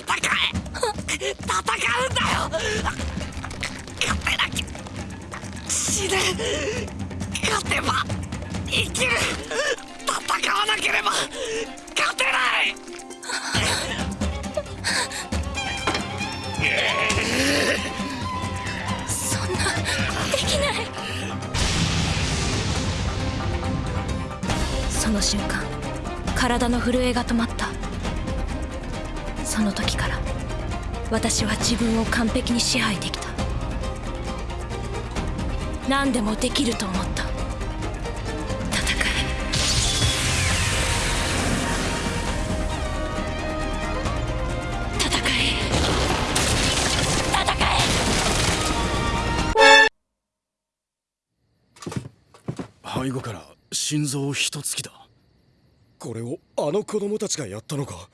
え戦うんだよ勝てなきゃ死ぬ勝てば生きる戦わなければ勝てない。そんなできない。その瞬間体の震えが止まったその時から私は自分を完璧に支配できた。何でもできると思った。戦え。戦え。戦え。背後から心臓を一突きだ。これをあの子供たちがやったのか？